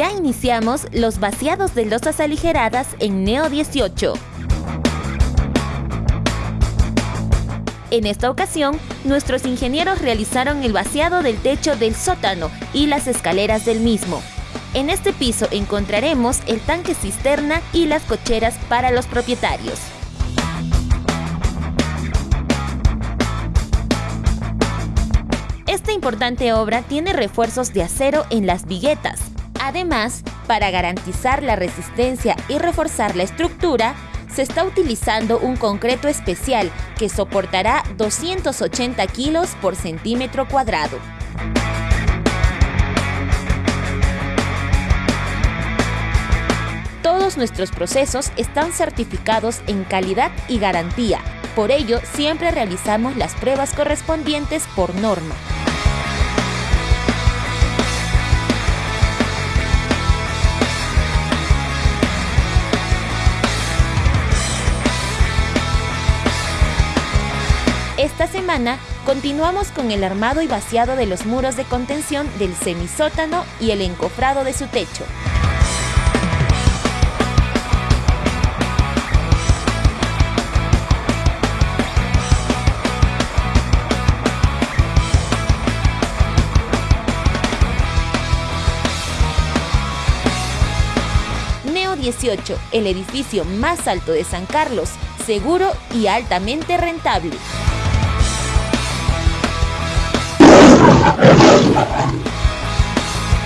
iniciamos los vaciados de losas aligeradas en Neo 18. En esta ocasión, nuestros ingenieros realizaron el vaciado del techo del sótano y las escaleras del mismo. En este piso encontraremos el tanque cisterna y las cocheras para los propietarios. Esta importante obra tiene refuerzos de acero en las viguetas. Además, para garantizar la resistencia y reforzar la estructura, se está utilizando un concreto especial que soportará 280 kilos por centímetro cuadrado. Todos nuestros procesos están certificados en calidad y garantía. Por ello, siempre realizamos las pruebas correspondientes por norma. Esta semana continuamos con el armado y vaciado de los muros de contención del semisótano y el encofrado de su techo. Neo 18, el edificio más alto de San Carlos, seguro y altamente rentable.